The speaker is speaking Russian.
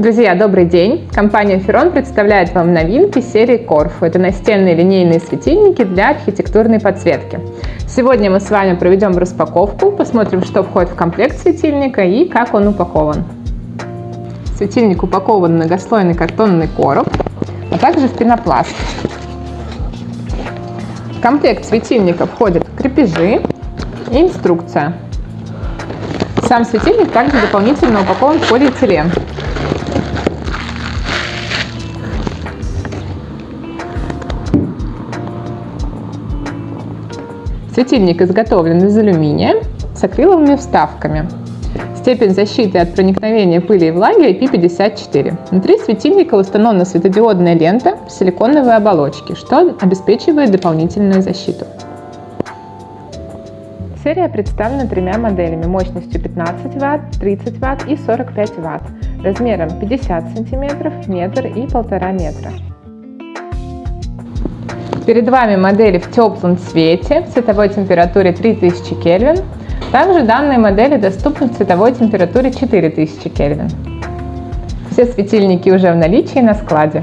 Друзья, добрый день! Компания Ferron представляет вам новинки серии Corfu. Это настенные линейные светильники для архитектурной подсветки. Сегодня мы с вами проведем распаковку, посмотрим, что входит в комплект светильника и как он упакован. Светильник упакован в многослойный картонный короб, а также в пенопласт. В комплект светильника входят крепежи и инструкция. Сам светильник также дополнительно упакован в полиэтилен. Светильник изготовлен из алюминия с акриловыми вставками. Степень защиты от проникновения пыли и влаги IP54. Внутри светильника установлена светодиодная лента в силиконовой оболочке, что обеспечивает дополнительную защиту. Серия представлена тремя моделями мощностью 15 Вт, 30 Вт и 45 Вт, размером 50 см, метр и 1,5 метра. Перед вами модели в теплом цвете, в цветовой температуре 3000 Кельвин. Также данные модели доступны в цветовой температуре 4000 Кельвин. Все светильники уже в наличии на складе.